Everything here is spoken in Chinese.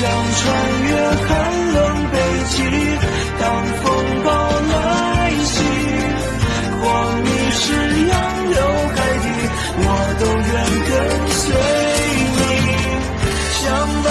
想穿越寒冷北极，当风暴来袭，狂迷是洋流海底，我都愿跟随你相伴。